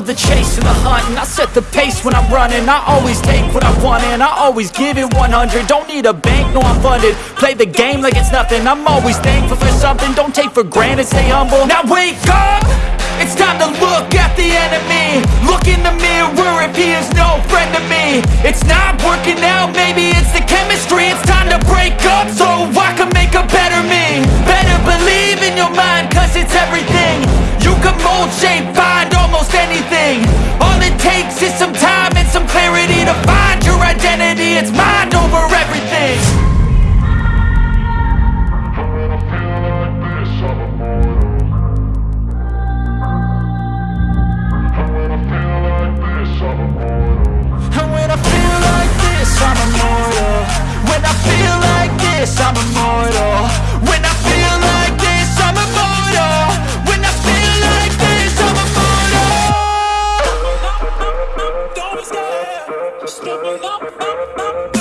the chase and the hunting. I set the pace when I'm running. I always take what I want and I always give it 100 Don't need a bank, no I'm funded. Play the game like it's nothing. I'm always thankful for something. Don't take for granted, stay humble. Now wake up! It's time to look at the enemy. Look in the mirror if he is no friend to me. It's not working out, maybe it's the chemistry. It's time to break up so I can make a better me. Better believe in your mind cause it's everything. You can mold, shape, takes is some time me up, up, up,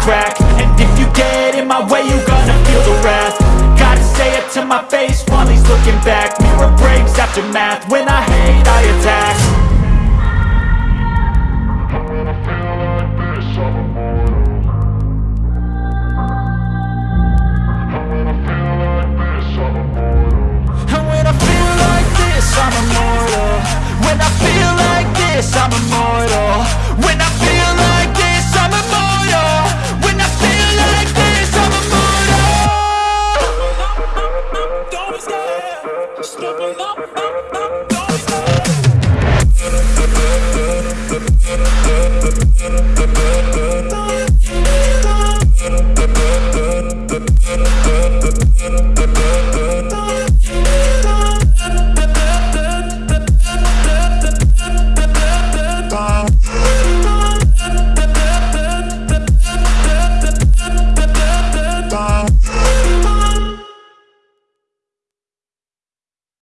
crack. And if you get in my way, you're gonna feel the wrath. Gotta say it to my face while he's looking back. Mirror breaks after math,